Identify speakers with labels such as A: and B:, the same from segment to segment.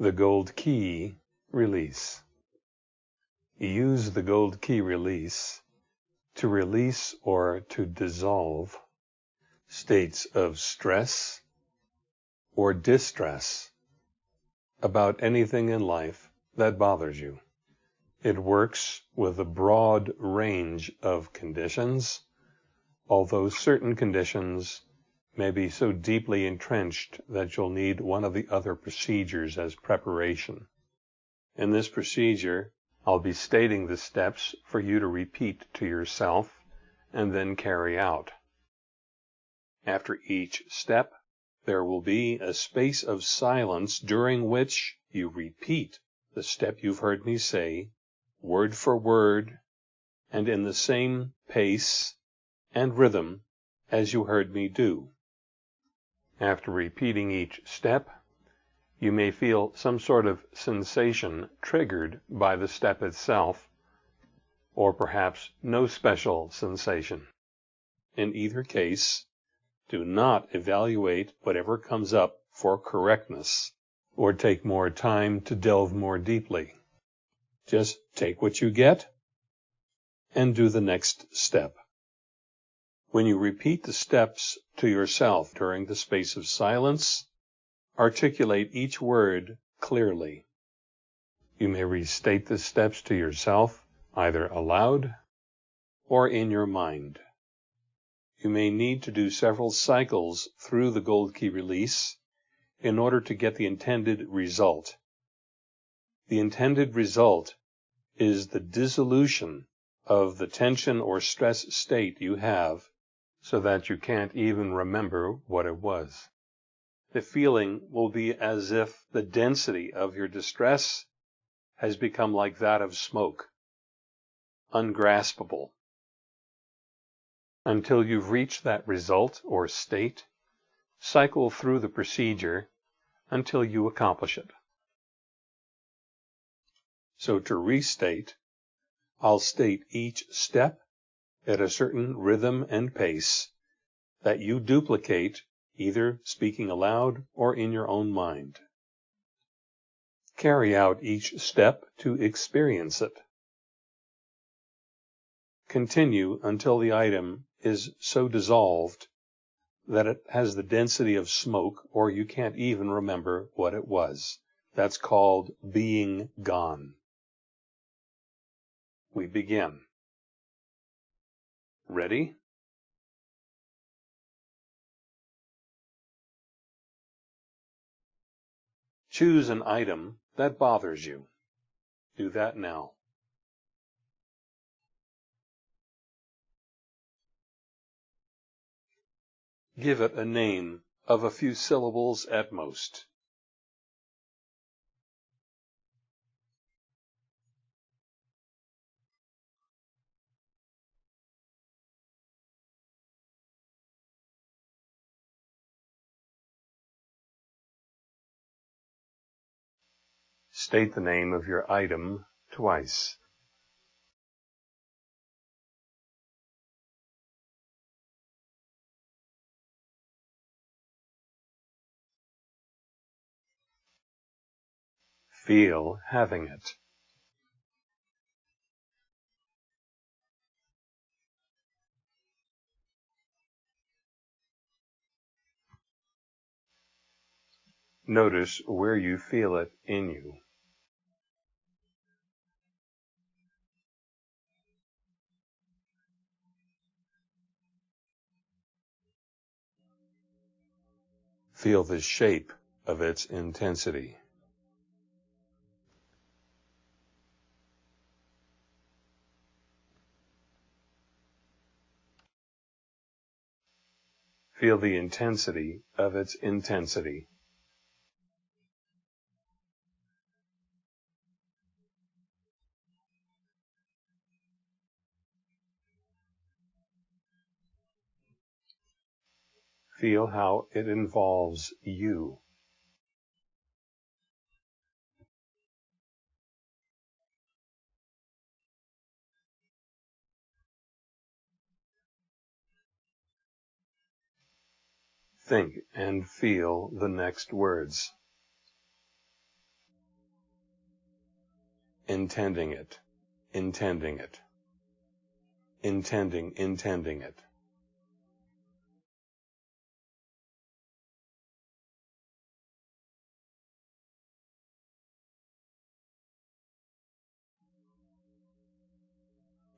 A: The Gold Key Release Use the Gold Key Release to release or to dissolve states of stress or distress about anything in life that bothers you. It works with a broad range of conditions, although certain conditions may be so deeply entrenched that you'll need one of the other procedures as preparation. In this procedure, I'll be stating the steps for you to repeat to yourself and then carry out. After each step, there will be a space of silence during which you repeat the step you've heard me say, word for word, and in the same pace and rhythm as you heard me do. After repeating each step, you may feel some sort of sensation triggered by the step itself, or perhaps no special sensation. In either case, do not evaluate whatever comes up for correctness or take more time to delve more deeply. Just take what you get and do the next step. When you repeat the steps to yourself during the space of silence, articulate each word clearly. You may restate the steps to yourself either aloud or in your mind. You may need to do several cycles through the gold key release in order to get the intended result. The intended result is the dissolution of the tension or stress state you have so that you can't even remember what it was. The feeling will be as if the density of your distress has become like that of smoke, ungraspable. Until you've reached that result or state, cycle through the procedure until you accomplish it. So to restate, I'll state each step at a certain rhythm and pace that you duplicate either speaking aloud or in your own mind. Carry out each step to experience it. Continue until the item is so dissolved that it has the density of smoke or you can't even remember what it was. That's called being gone. We begin. Ready? Choose an item that bothers you. Do that now. Give it a name of a few syllables at most. State the name of your item twice. Feel having it. Notice where you feel it in you. Feel the shape of its intensity. Feel the intensity of its intensity. Feel how it involves you. Think and feel the next words. intending it, intending it, intending, intending it.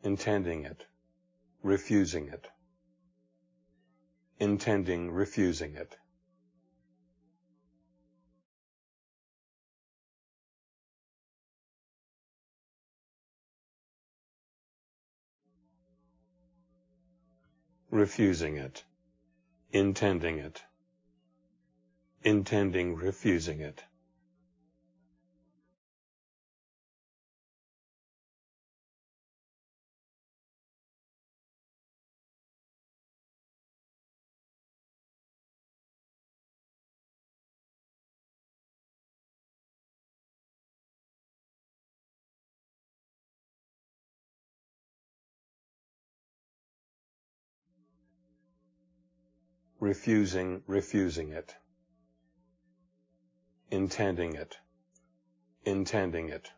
A: Intending it, refusing it, intending refusing it. refusing it, intending it, intending refusing it. Refusing, refusing it, intending it, intending it.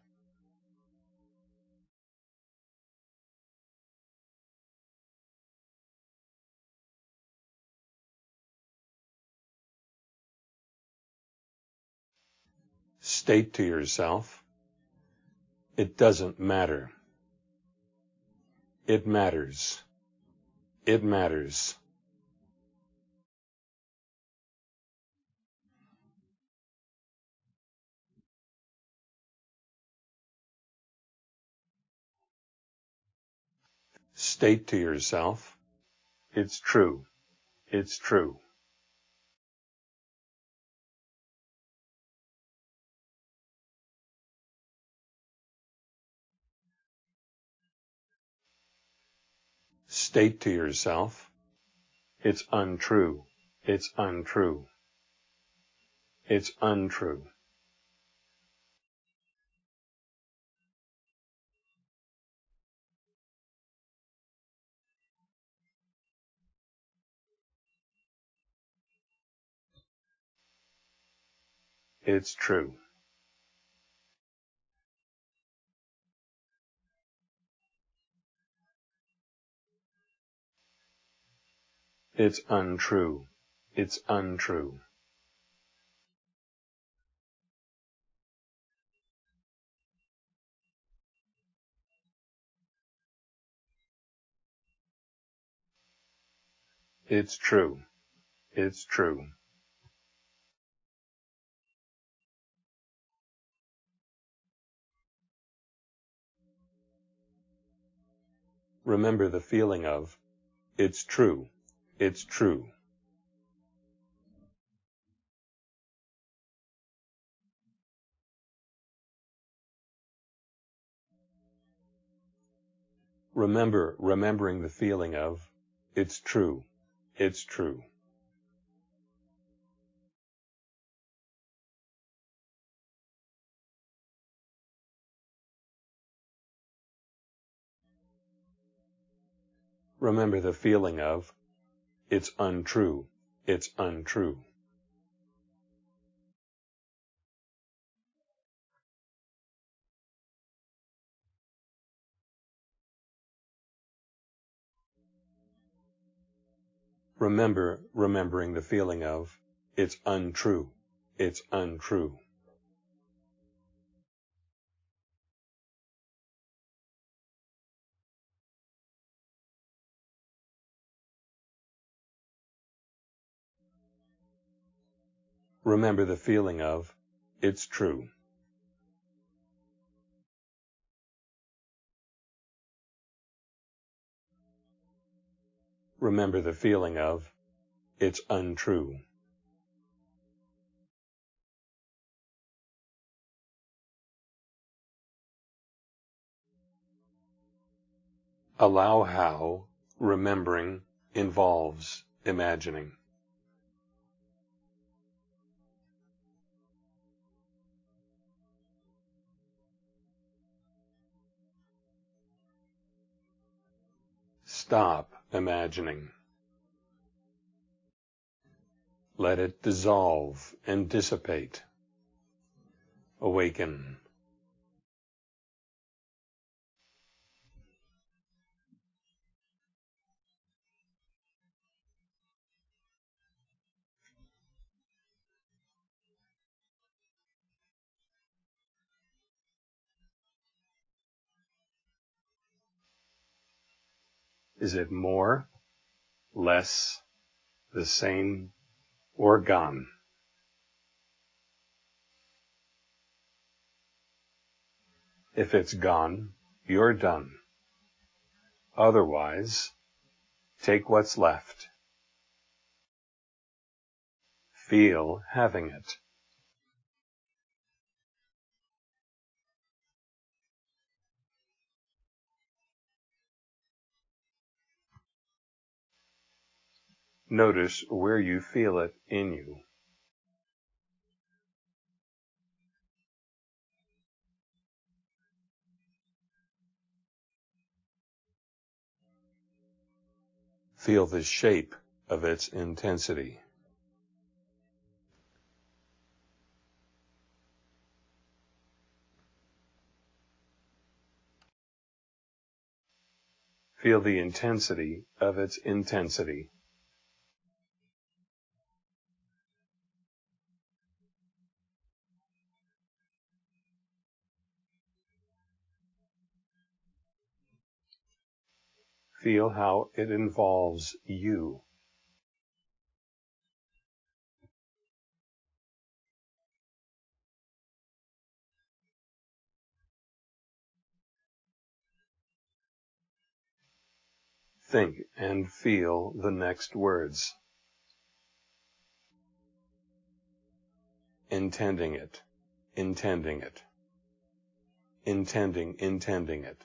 A: State to yourself, it doesn't matter. It matters. It matters. State to yourself, it's true, it's true. State to yourself, it's untrue, it's untrue, it's untrue. It's true. It's untrue. It's untrue. It's true. It's true. Remember the feeling of, it's true, it's true. Remember, remembering the feeling of, it's true, it's true. Remember the feeling of, it's untrue, it's untrue. Remember remembering the feeling of, it's untrue, it's untrue. Remember the feeling of, it's true. Remember the feeling of, it's untrue. Allow how remembering involves imagining. Stop imagining. Let it dissolve and dissipate. Awaken. Is it more, less, the same, or gone? If it's gone, you're done. Otherwise, take what's left. Feel having it. Notice where you feel it in you. Feel the shape of its intensity. Feel the intensity of its intensity. Feel how it involves you. Think and feel the next words. Intending it, intending it, intending, intending it.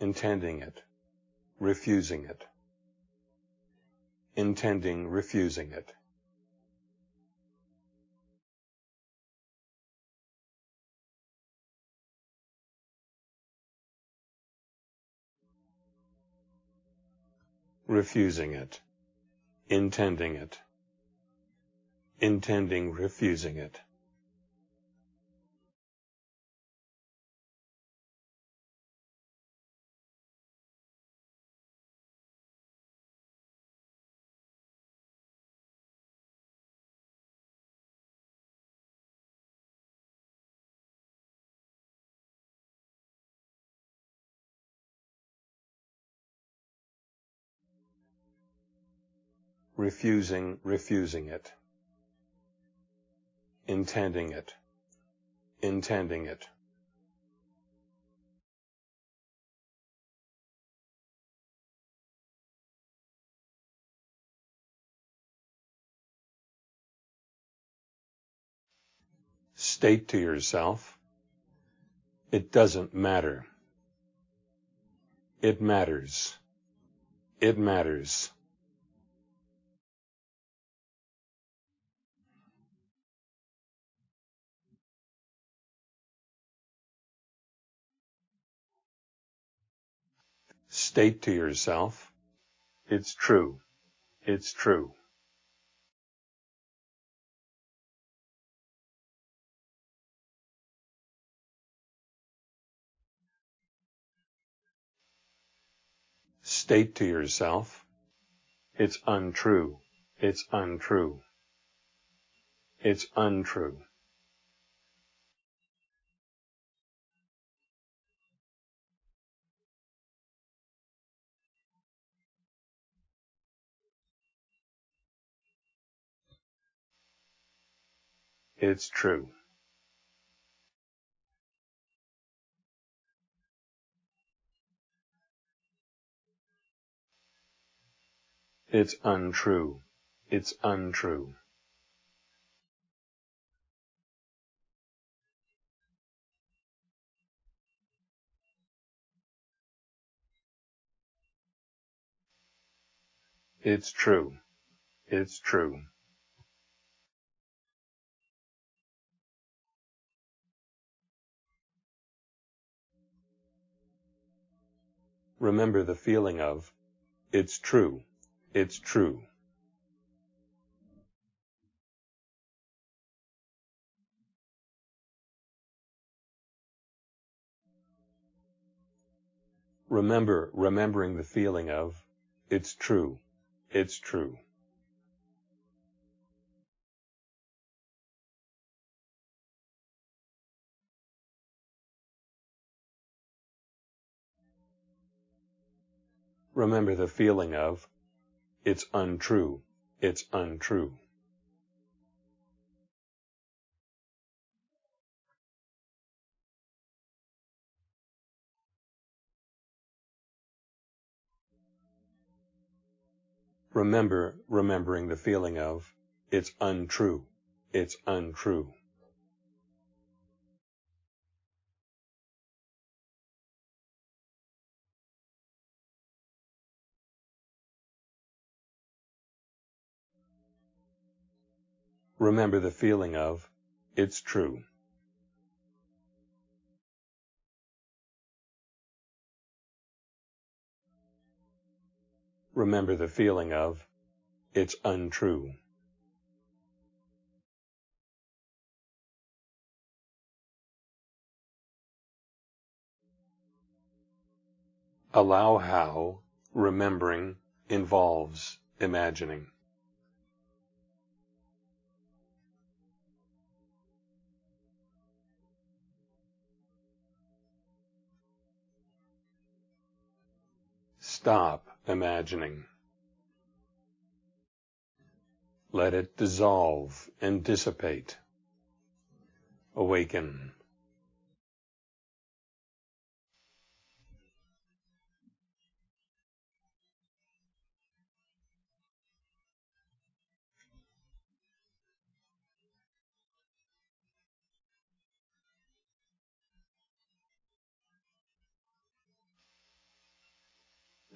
A: Intending it, refusing it, intending refusing it. refusing it, intending it, intending refusing it. Refusing, refusing it, intending it, intending it. State to yourself, it doesn't matter. It matters. It matters. State to yourself, it's true. It's true. State to yourself, it's untrue. It's untrue. It's untrue. It's true. It's untrue. It's untrue. It's true. It's true. Remember the feeling of, it's true, it's true. Remember remembering the feeling of, it's true, it's true. Remember the feeling of, it's untrue, it's untrue. Remember remembering the feeling of, it's untrue, it's untrue. Remember the feeling of, it's true. Remember the feeling of, it's untrue. Allow how remembering involves imagining. Stop imagining. Let it dissolve and dissipate. Awaken.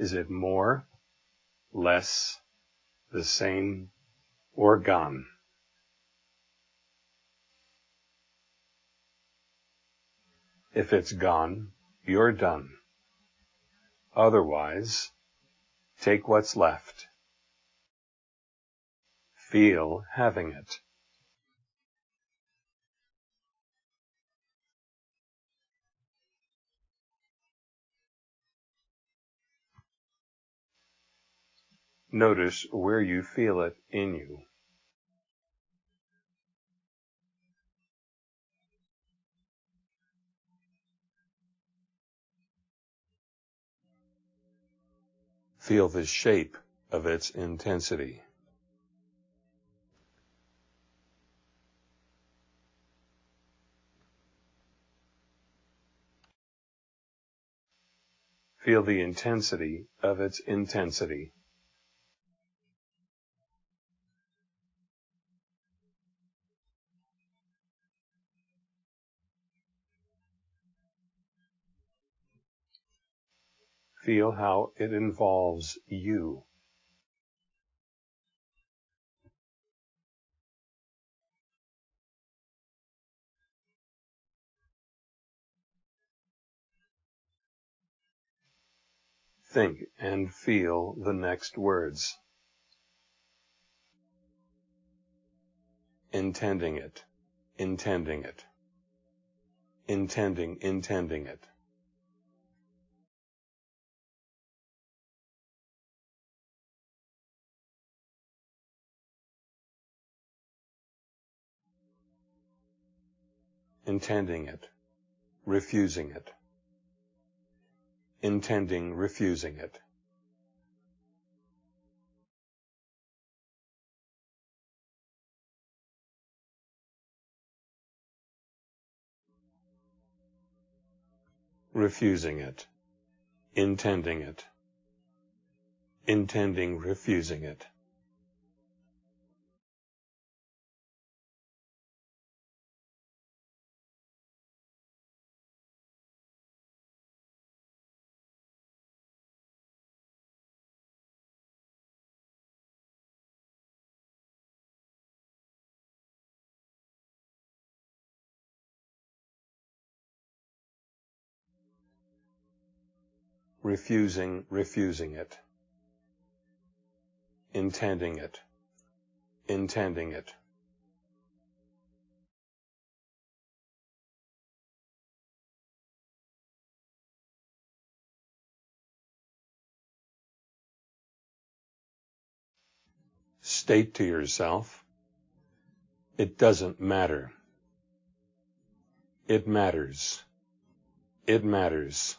A: Is it more, less, the same, or gone? If it's gone, you're done. Otherwise, take what's left. Feel having it. Notice where you feel it in you. Feel the shape of its intensity. Feel the intensity of its intensity. Feel how it involves you. Think and feel the next words. Intending it, intending it, intending, intending it. Intending it, refusing it, intending refusing it. refusing it, intending it, intending refusing it. Refusing, refusing it, intending it, intending it. State to yourself, it doesn't matter. It matters. It matters.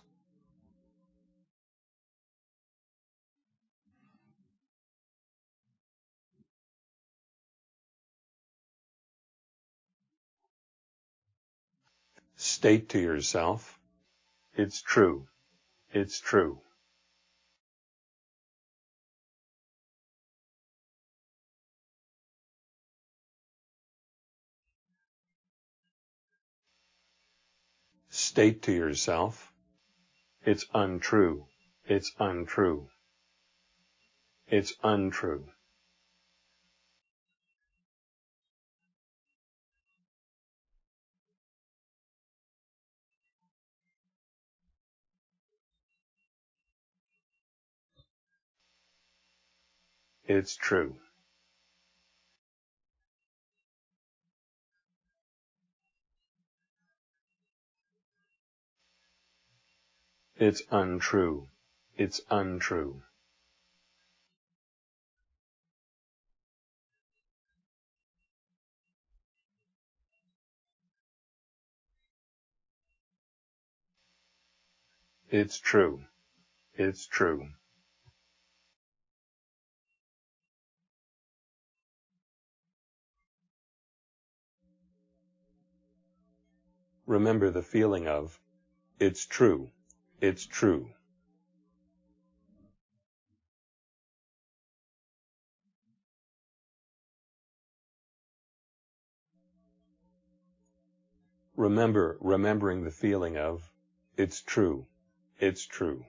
A: State to yourself, it's true, it's true. State to yourself, it's untrue, it's untrue, it's untrue. It's true. It's untrue. It's untrue. It's true. It's true. Remember the feeling of, it's true, it's true. Remember remembering the feeling of, it's true, it's true.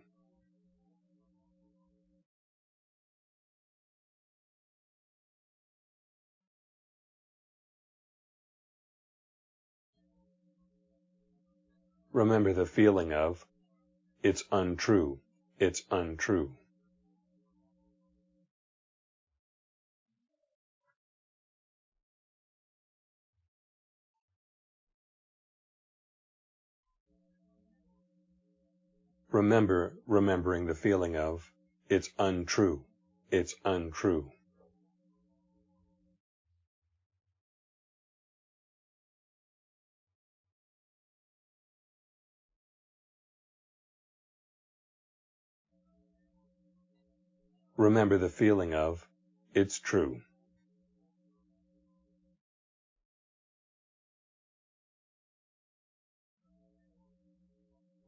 A: Remember the feeling of, it's untrue, it's untrue. Remember remembering the feeling of, it's untrue, it's untrue. Remember the feeling of, it's true.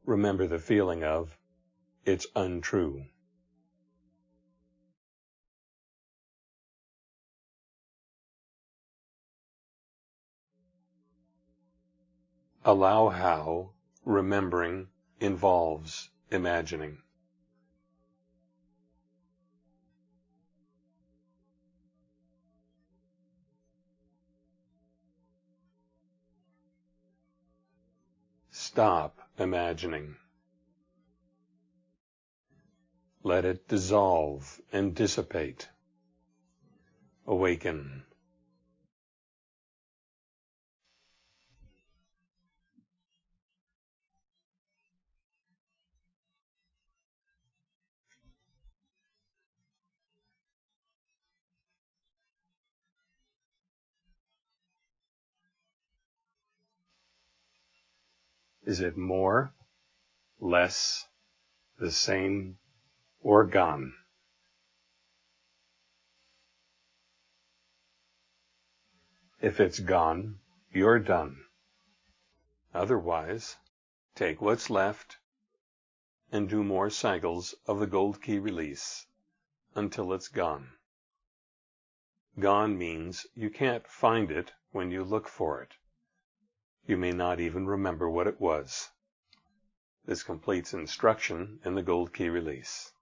A: Remember the feeling of, it's untrue. Allow how remembering involves imagining. Stop imagining. Let it dissolve and dissipate. Awaken. Is it more, less, the same, or gone? If it's gone, you're done. Otherwise, take what's left and do more cycles of the gold key release until it's gone. Gone means you can't find it when you look for it. You may not even remember what it was. This completes instruction in the Gold Key release.